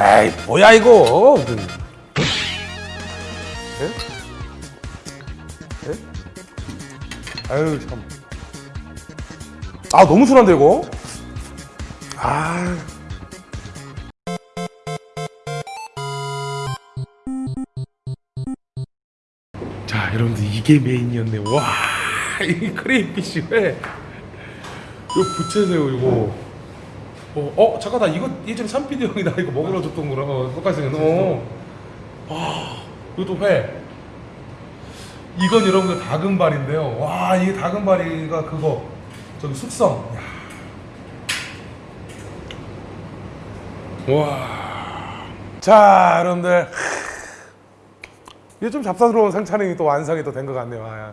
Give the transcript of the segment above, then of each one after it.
에이 뭐야 이거 그, 예? 예? 아유 참. 아 너무 순한데 이거? 아. 자 여러분들 이게 메인이었네. 와. 이 크레이피쉬 회. 이거 부채새우 이거. 어, 어 잠깐 나 이거 예전에 삼피디 형이 나 이거 먹으러 줬던 거랑 어, 똑같이 생겼네. 어. 와 이것도 회. 이건 여러분들 다금발인데요. 와 이게 다금발이가 그거 저기 숙성. 야. 와. 자 여러분들 이게 좀 잡사스러운 상차림이 또 완성이 또 된 것 같네요. 아,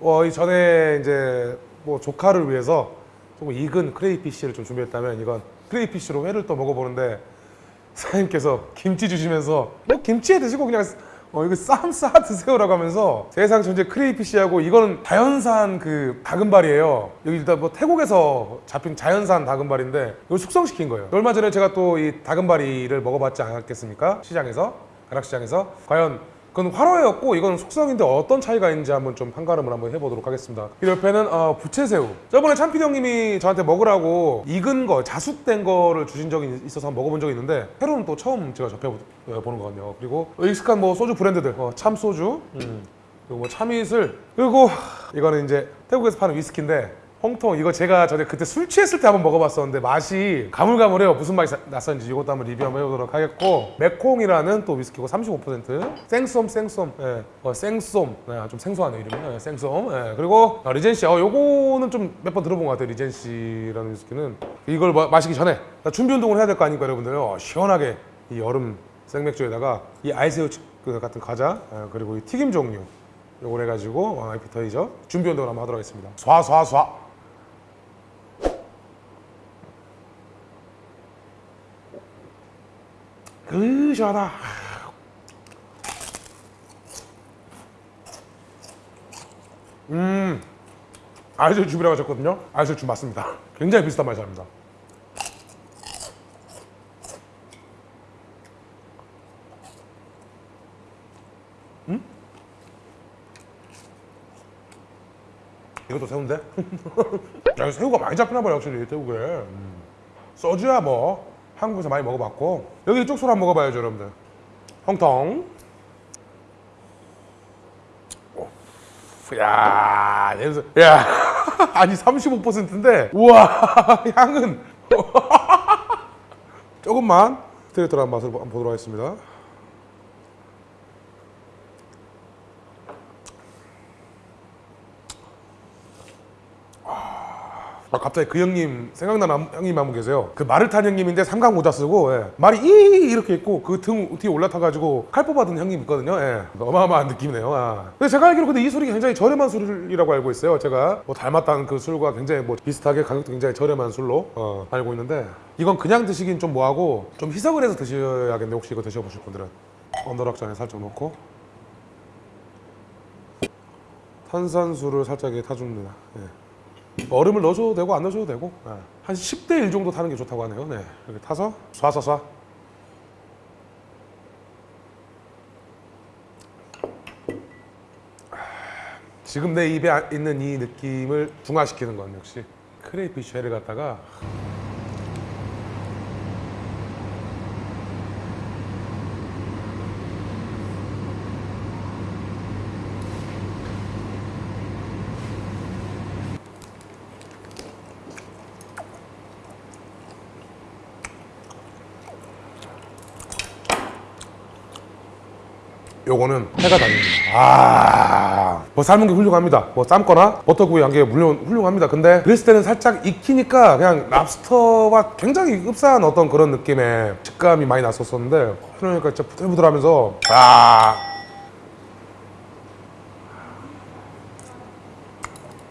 어, 이 전에 이제 뭐 조카를 위해서 조금 익은 크레이피쉬를 좀 준비했다면 이건 크레이피쉬로 회를 또 먹어보는데 사장님께서 김치 주시면서 뭐 김치에 드시고 그냥 어 이거 쌈 싸 드세요라고 하면서 세상 전체 크레이피쉬하고 이거는 자연산 그 다금발이에요. 여기 일단 뭐 태국에서 잡힌 자연산 다금발인데 이걸 숙성시킨 거예요. 얼마 전에 제가 또 이 다금바리를 먹어봤지 않았겠습니까? 시장에서 가락시장에서 과연 그건 활어였고 이건 숙성인데 어떤 차이가 있는지 한번 좀 판가름을 한번 해보도록 하겠습니다. 이 옆에는 어, 부채새우. 저번에 참피디 형님이 저한테 먹으라고 익은 거, 자숙된 거를 주신 적이 있어서 한번 먹어본 적이 있는데 새로운 또 처음 제가 접해보는 거거든요. 그리고 익숙한 뭐 소주 브랜드들, 어, 참 소주, 음, 그리고 뭐 참이슬, 그리고 이거는 이제 태국에서 파는 위스키인데 홍통 이거 제가 전에 그때 술 취했을 때 한번 먹어봤었는데 맛이 가물가물해요. 무슨 맛이 사- 났었는지 이것도 한번 리뷰 한번 해보도록 하겠고 맥콩이라는 또 위스키고 35% 생쏨 생쏨 예. 어, 생쏨 네, 좀 생소하네요 이름이. 예, 생쏨 예. 그리고 어, 리젠시 어, 요거는 좀 몇 번 들어본 것 같아요 리젠시라는 위스키는. 이걸 마, 마시기 전에 나 준비 운동을 해야 될 거 아닙니까 여러분들 어, 시원하게 이 여름 생맥주에다가 이 치- 그 같은 과자 예, 그리고 이 튀김 종류 요걸 해가지고 어, 에피터이저 준비 운동을 한번 하도록 하겠습니다. 쏴쏴쏴 그 시원하다 음 아이슬 줍이라고 하셨거든요. 아이슬 줍 맞습니다. 굉장히 비슷한 맛이 납니다. 이것도 새우인데? 야, 새우가 많이 잡히나 봐요, 확실히. 태국에. 음. 소주야 뭐 한국에서 많이 먹어봤고 여기 이쪽 소를 한번 먹어봐야죠, 여러분들. 홍통. 오. 야, 냄새. 야, 아니 35%인데, 우와, 향은 조금만 스트레이트한 맛을 한번 보도록 하겠습니다. 아, 갑자기 그 형님 생각나는 형님 한 분 계세요. 그 말을 탄 형님인데 삼각 모자 쓰고 예. 말이 이 이렇게 있고 그 등 뒤에 올라타가지고 칼 뽑아든 형님 있거든요. 예. 어마어마한 느낌이네요. 아. 근데 제가 알기로 근데 이 술이 굉장히 저렴한 술이라고 알고 있어요. 제가 뭐 닮았다는 그 술과 굉장히 뭐 비슷하게 가격도 굉장히 저렴한 술로 어, 알고 있는데 이건 그냥 드시긴 좀 뭐하고 좀 희석을 해서 드셔야겠네. 혹시 이거 드셔보실 분들은 언더락잔에 살짝 넣고 탄산수를 살짝 타줍니다. 예. 얼음을 넣어줘도 되고 안 넣어줘도 되고 예. 한 10대 1 정도 타는 게 좋다고 하네요 네. 이렇게 타서 쏴쏴쏴 지금 내 입에 아- 있는 이 느낌을 중화시키는 건 역시 크레이피쉬 회를 갖다가 요거는 해가 다릅니다. 아, 뭐 삶은 게 훌륭합니다. 뭐 삶거나 버터구이 한 게 물론 훌륭합니다. 근데 그랬을 때는 살짝 익히니까 그냥 랍스터와 굉장히 흡사한 어떤 그런 느낌의 식감이 많이 났었었는데 그러니까 진짜 부들부들하면서 아.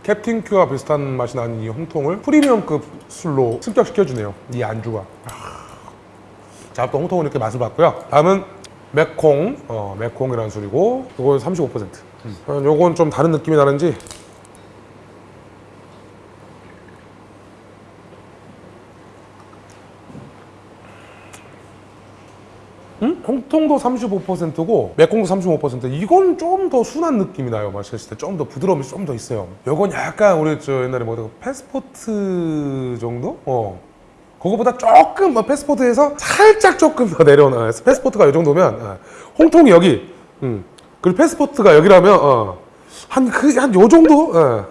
캡틴 큐와 비슷한 맛이 나는 이 홍통을 프리미엄급 술로 승격시켜주네요. 이 안주가. 자, 또 홍통은 이렇게 맛을 봤고요. 다음은 맥콩, 어, 맥콩이라는 술이고, 이건 35%. 음. 요건 좀 다른 느낌이 나는지. 음? 홍통도 35%고 매콤도 35% 이건 좀 더 순한 느낌이 나요 마셨을 때 좀 더 부드러움이 좀 더 있어요 요건 약간 우리 저 옛날에 뭐그 패스포트 정도? 어 그거보다 조금 뭐 패스포트에서 살짝 조금 더 내려오는 어, 패스포트가 이 정도면 어, 홍통이 여기 음. 그리고 패스포트가 여기라면 어, 한그한요 정도 어.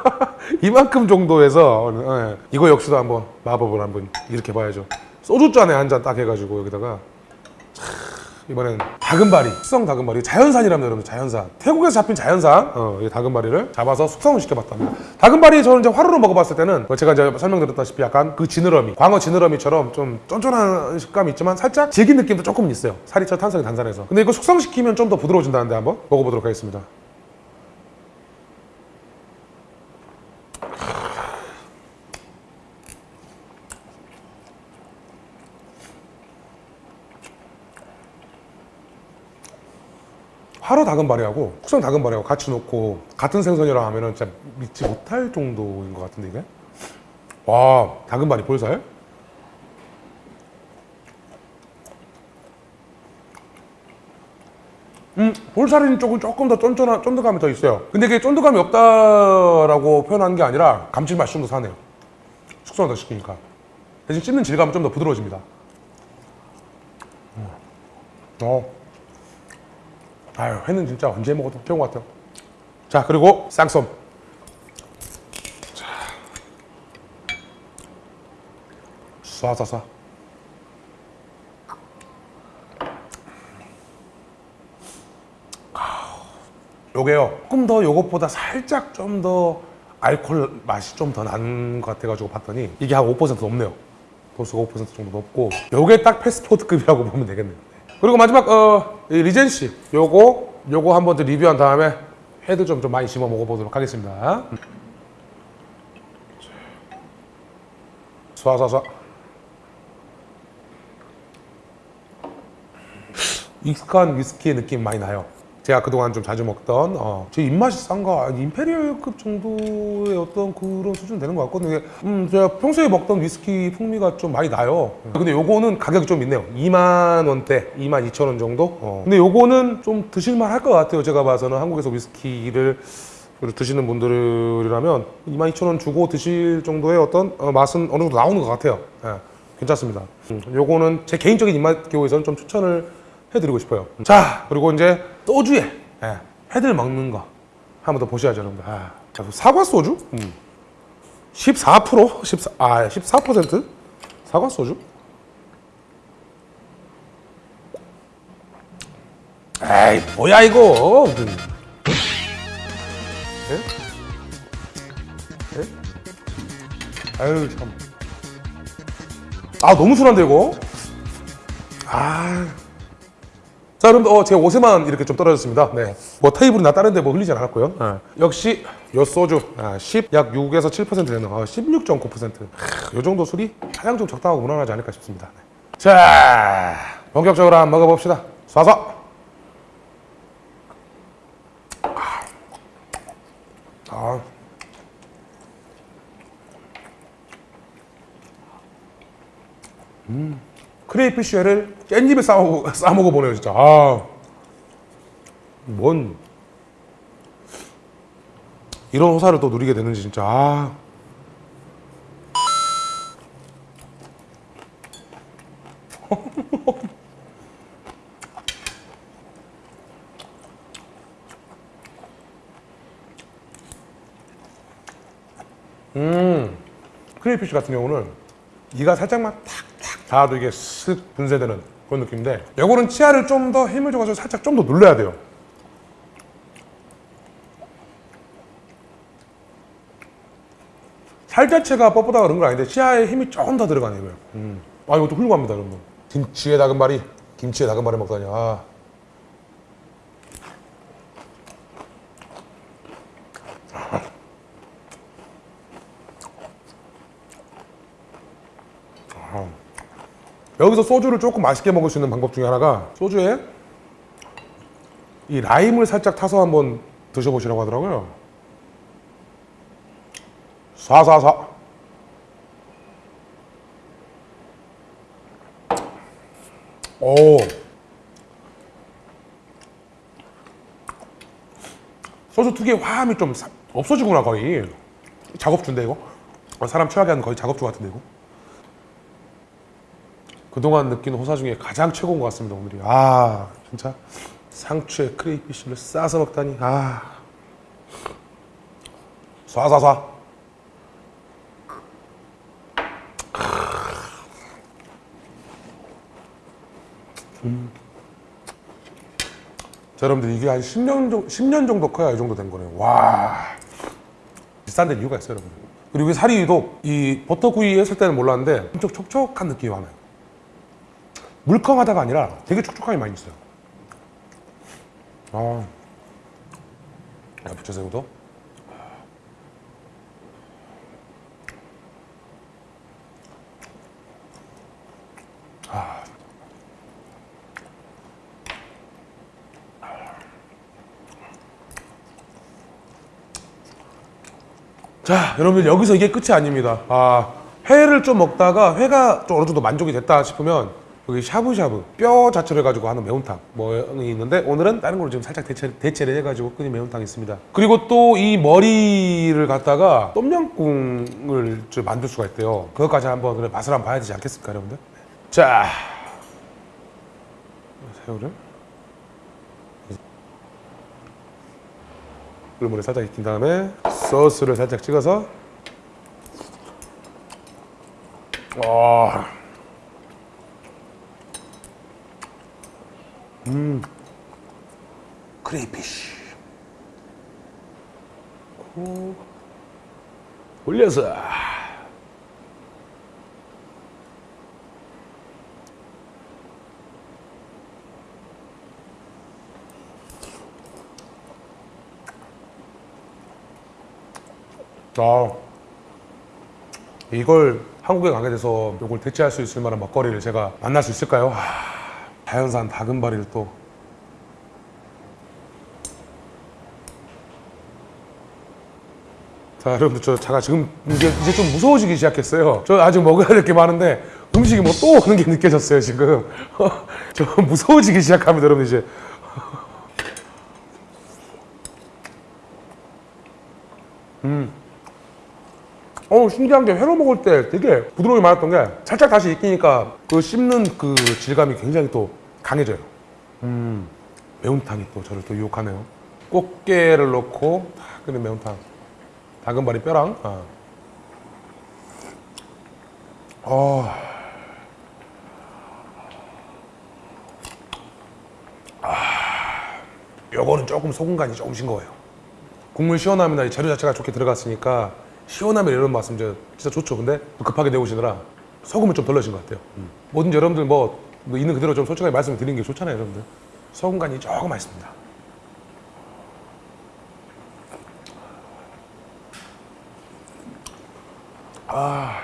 이만큼 정도에서 어, 예. 이거 역시도 한번 마법을 한번 이렇게 봐야죠 소주잔에 한 잔 딱 해가지고 여기다가 이번엔 다금바리, 숙성 다금바리 자연산이라면 여러분 자연산. 태국에서 잡힌 자연산. 어, 이 다금바리를 잡아서 숙성을 시켜봤답니다. 다금바리 저는 이제 화로로 먹어봤을 때는 뭐 제가 이제 설명드렸다시피 약간 그 지느러미 광어 지느러미처럼 좀 쫀쫀한 식감이 있지만 살짝 질긴 느낌도 조금 있어요. 살이 저 탄성이 단단해서. 근데 이거 숙성시키면 좀 더 부드러워진다는데 한번 먹어보도록 하겠습니다 화로 다금바리하고 숙성 다금바리하고 같이 놓고 같은 생선이라 하면은 진짜 믿지 못할 정도인 것 같은데 이게? 와 다금바리 볼살? 음 볼살은 조금 조금 더 쫀쫀한 쫀득함이 더 있어요. 근데 이게 쫀득함이 없다라고 표현한 게 아니라 감칠맛이 좀 더 사네요. 숙성을 더 시키니까. 대신 씹는 질감은 좀 더 부드러워집니다. 음. 어. 아유 회는 진짜 언제 먹어도 좋은 것 같아요. 자 그리고 쌍쏨 자. 쏴쏴쏴. 요게요. 조금 더 요것보다 살짝 좀 더 알코올 맛이 좀더난것 같아가지고 봤더니 이게 한 5% 넘네요. 도수가 5% 정도 높고 요게 딱 패스포트급이라고 보면 되겠네요 그리고 마지막 어, 이 리젠시 요거 요거 한번 더 리뷰한 다음에 회도 좀, 좀 많이 심어 먹어보도록 하겠습니다. 쏴쏴쏴. 익숙한 위스키의 느낌 많이 나요 제가 그동안 좀 자주 먹던 어, 제 입맛이 싼가 임페리얼급 정도의 어떤 그런 수준 되는 것 같거든요. 음, 제가 평소에 먹던 위스키 풍미가 좀 많이 나요. 근데 요거는 가격이 좀 있네요. 2만 원대 2만 2천 원 정도? 어. 근데 요거는 좀 드실만 할 것 같아요. 제가 봐서는 한국에서 위스키를 드시는 분들이라면 2만 2천 원 주고 드실 정도의 어떤 어, 맛은 어느 정도 나오는 것 같아요. 예, 괜찮습니다. 음, 요거는 제 개인적인 입맛 교에서는 좀 추천을 해드리고 싶어요. 자, 그리고 이제 소주에 예, 회들 먹는 거 한 번 더 보셔야죠, 여러분들. 아, 사과 소주? 음. 14%? 14, 아, 14% 사과 소주? 에이, 뭐야 이거? 음. 예? 예? 아유 참. 아 너무 순한데 이거? 아. 자, 여러분, 어, 제 옷에만 이렇게 좀 떨어졌습니다. 네. 뭐 테이블이나 다른 데 뭐 흘리지 않았고요. 네. 역시 요 소주 아, 10, 약 6에서 7% 되는 아, 16.9%. 요 정도 술이 가장 좀 적당하고 무난하지 않을까 싶습니다. 네. 자, 본격적으로 한번 먹어봅시다. 쏴서. 아. 음. 크레이피쉬를 깻잎에 싸먹어, 싸먹어 보네요 진짜. 아, 뭔. 이런 호사를 또 누리게 되는지 진짜. 아. 음. 크레이피쉬 같은 경우는 이가 살짝만 탁탁 닿아도 이게 쓱 분쇄되는 그런 느낌인데 요거는 치아를 좀 더 힘을 줘가지고 살짝 좀 더 눌러야 돼요 살 자체가 뻣뻣하다 그런 건 아닌데 치아에 힘이 조금 더 들어가네요. 음. 아 이것도 훌륭합니다 여러분 김치에 다금바리 김치에 다금바리 먹다니 아. 여기서 소주를 조금 맛있게 먹을 수 있는 방법 중에 하나가 소주에 이 라임을 살짝 타서 한번 드셔보시라고 하더라고요. 사사사 오. 소주 특유의 화함이 좀 없어지구나 거의. 작업주인데 이거? 사람 취하게 하는 거의 작업주 같은데 이거? 그동안 느낀 호사 중에 가장 최고인 것 같습니다 오늘이 아 진짜 상추에 크레이피쉬를 싸서 먹다니 아 쏴쏴쏴 자, 여러분들 이게 한 10년 정도, 10년 정도 커야 이 정도 된 거네요. 와. 비싼 데 이유가 있어요, 여러분. 그리고 이 유독 이 버터구이 했을 때는 몰랐는데 엄청 촉촉한 느낌이 많아요. 물컹하다가 아니라 되게 촉촉함이 많이 있어요. 아. 야, 부채새우도. 자, 여러분들 여기서 이게 끝이 아닙니다. 아, 회를 좀 먹다가 회가 좀 어느 정도 만족이 됐다 싶으면 여기 샤브샤브 뼈 자체를 가지고 하는 매운탕 뭐이 있는데 오늘은 다른 걸로 지금 살짝 대체, 대체를 해가지고 끓인 매운탕이 있습니다. 그리고 또 이 머리를 갖다가 똠양꿍을 좀 만들 수가 있대요. 그것까지 한번 그래 맛을 한번 봐야 되지 않겠습니까, 여러분들? 자, 새우를 꿀물에 살짝 익힌 다음에 소스를 살짝 찍어서 와. 음. 크레이피쉬. 고. 올려서. 아. 이걸 한국에 가게 돼서 이걸 대체할 수 있을 만한 먹거리를 제가 만날 수 있을까요? 하, 자연산 다금바리를 또 자, 여러분들 저 제가 지금 이제, 이제 좀 무서워지기 시작했어요. 저 아직 먹어야 될 게 많은데 음식이 뭐 또 오는 게 느껴졌어요 지금. 저 무서워지기 시작합니다, 여러분 이제. 어 신기한 게 회로 먹을 때 되게 부드러움이 많았던 게 살짝 다시 익히니까 그 씹는 그 질감이 굉장히 또 강해져요. 음 매운탕이 또 저를 또 유혹하네요. 꽃게를 넣고 탁 끓인 매운탕. 다금바리 뼈랑. 아. 어. 아. 요거는 조금 소금 간이 조금 싱거워요. 국물 시원함이나 이 재료 자체가 좋게 들어갔으니까 시원함이 이런 맛은 이제 진짜 좋죠. 근데 또 급하게 내오시느라 소금을 좀 덜 넣으신 것 같아요. 뭐든지 여러분들 뭐, 뭐 있는 그대로 좀 솔직하게 말씀을 드리는 게 좋잖아요, 여러분들. 소금 간이 조금 맛있습니다. 아,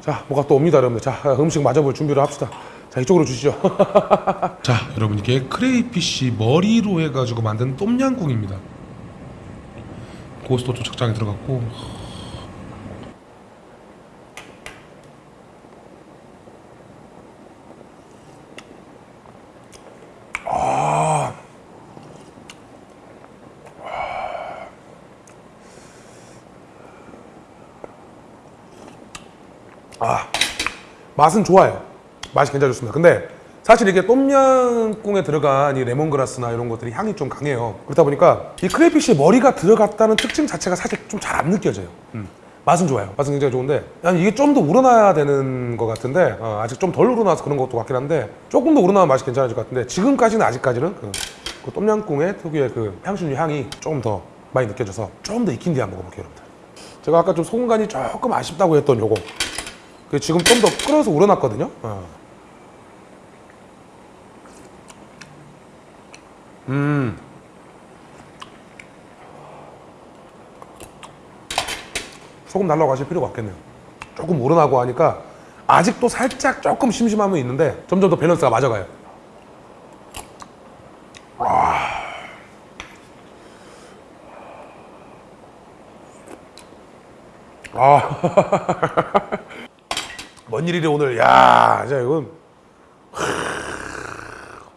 자, 뭐가 또 옵니다, 여러분들. 자, 음식 맞아볼 준비를 합시다. 자, 이쪽으로 주시죠. 자, 여러분 이게 크레이피쉬 머리로 해가지고 만든 똠양꿍입니다. 좀 적당히 들어갔고 맛은 좋아요. 맛이 굉장히 좋습니다. 근데 사실 이게 똠양꿍에 들어간 이 레몬그라스나 이런 것들이 향이 좀 강해요. 그렇다 보니까 이 크레이피쉬에 머리가 들어갔다는 특징 자체가 사실 좀 잘 안 느껴져요. 음. 맛은 좋아요. 맛은 굉장히 좋은데 난 이게 좀 더 우러나야 되는 것 같은데 어, 아직 좀 덜 우러나서 그런 것도 같긴 한데 조금 더 우러나면 맛이 괜찮아질 것 같은데 지금까지는 아직까지는 그, 그 똠양꿍의 특유의 그 향신료 향이 조금 더 많이 느껴져서 좀더 익힌 뒤에 한번 먹어볼게요, 여러분들. 제가 아까 좀 소금 간이 조금 아쉽다고 했던 요거 그 지금 좀 더 끓여서 우러났거든요. 어. 음. 소금 날라고 하실 필요가 없겠네요. 조금 우러나고 하니까 아직도 살짝 조금 심심함은 있는데 점점 더 밸런스가 맞아가요. 아. 뭔 일이래 오늘. 야, 자 이건.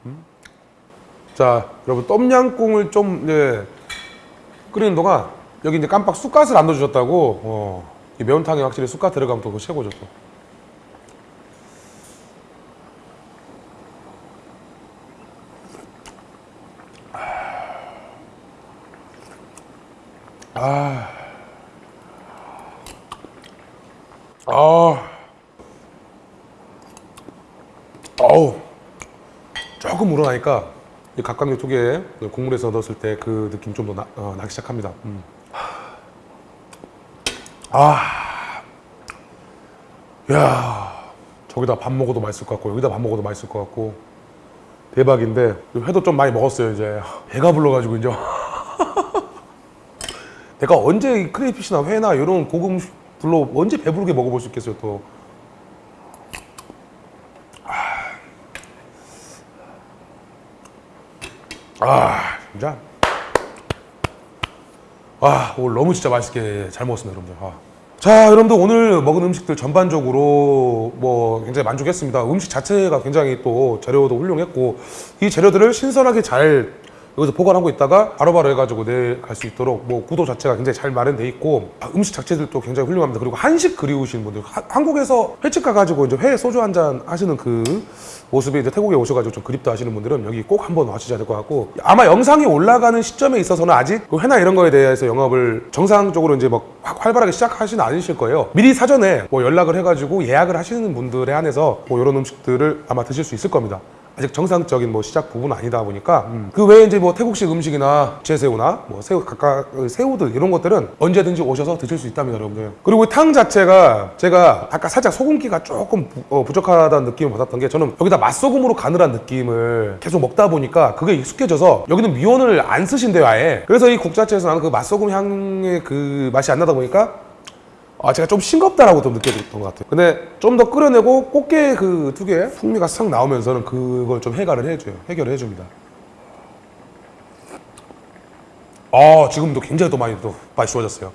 음? 자, 여러분 똠양꿍을 좀 이제 끓이는 동안 여기 이제 깜빡 쑥갓을 안 넣어주셨다고 어, 이 매운탕에 확실히 쑥갓 들어가면 또 최고죠 또 아. 아. 어우. 조금 우러나니까 이 각각류 두개 국물에서 넣었을 때 그 느낌 좀더 나, 어, 나기 시작합니다. 음. 아. 야. 저기다 밥 먹어도 맛있을 것 같고 여기다 밥 먹어도 맛있을 것 같고 대박인데 회도 좀 많이 먹었어요 이제 배가 불러가지고 이제 내가 언제 이 크레이피시나 회나 이런 고급 음식들로 언제 배부르게 먹어볼 수 있겠어요 또 아 진짜? 아 오늘 너무 진짜 맛있게 잘 먹었습니다 여러분들. 아. 자 여러분들 오늘 먹은 음식들 전반적으로 뭐 굉장히 만족했습니다. 음식 자체가 굉장히 또 재료도 훌륭했고 이 재료들을 신선하게 잘 여기서 보관하고 있다가 바로바로 해가지고 내일 갈 수 있도록 뭐 구도 자체가 굉장히 잘 마련돼 있고 아, 음식 자체들도 굉장히 훌륭합니다. 그리고 한식 그리우시는 분들 하- 한국에서 횟집 가가지고 이제 회 소주 한 잔 하시는 그 모습이 이제 태국에 오셔가지고 좀 그립다 하시는 분들은 여기 꼭 한번 와주셔야 될 것 같고 아마 영상이 올라가는 시점에 있어서는 아직 그 회나 이런 거에 대해서 영업을 정상적으로 이제 막 확- 활발하게 시작하시는 않으실 거예요. 미리 사전에 뭐 연락을 해가지고 예약을 하시는 분들에 한해서 뭐 이런 음식들을 아마 드실 수 있을 겁니다 아직 정상적인 뭐 시작 부분은 아니다 보니까 그 외에 이제 뭐 태국식 음식이나 제새우나 뭐 새우 각각 그 새우들 이런 것들은 언제든지 오셔서 드실 수 있답니다 여러분들. 그리고 이탕 자체가 제가 아까 살짝 소금기가 조금 부, 어, 부족하다는 느낌을 받았던 게 저는 여기다 맛소금으로 한 느낌을 계속 먹다 보니까 그게 익숙해져서 여기는 미원을 안 쓰신대요 아예. 그래서 이 국 자체에서 나는 그 맛소금 향의 그 맛이 안 나다 보니까 아 제가 좀 싱겁다라고 좀 느껴졌던 것 같아요. 근데 좀 더 끓여내고 꽃게 그 특유의 풍미가 싹 나오면서는 그걸 좀 해결을 해줘요. 해결을 해줍니다. 아 지금도 굉장히 또 많이 또 맛이 좋아졌어요.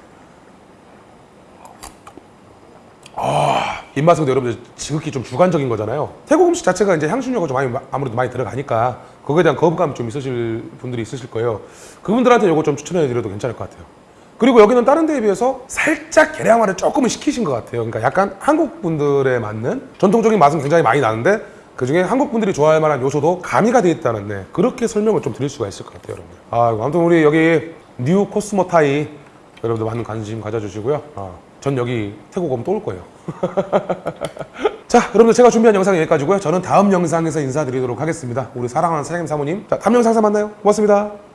아 입맛은 여러분들 지극히 좀 주관적인 거잖아요. 태국 음식 자체가 이제 향신료가 좀 많이 아무래도 많이 들어가니까 그거에 대한 거부감이 좀 있으실 분들이 있으실 거예요. 그분들한테 이거 좀 추천해 드려도 괜찮을 것 같아요 그리고 여기는 다른 데에 비해서 살짝 개량화를 조금은 시키신 것 같아요. 그러니까 약간 한국 분들에 맞는 전통적인 맛은 굉장히 많이 나는데 그중에 한국 분들이 좋아할 만한 요소도 가미가 되어 있다는 네, 그렇게 설명을 좀 드릴 수가 있을 것 같아요 여러분들. 아 아무튼 우리 여기 뉴 코스모 타이 여러분들 많은 관심 가져주시고요. 아, 전 여기 태국 오면 또 올 거예요. 자 여러분들 제가 준비한 영상은 여기까지고요. 저는 다음 영상에서 인사드리도록 하겠습니다. 우리 사랑하는 사장님 사모님. 자 다음 영상에서 만나요. 고맙습니다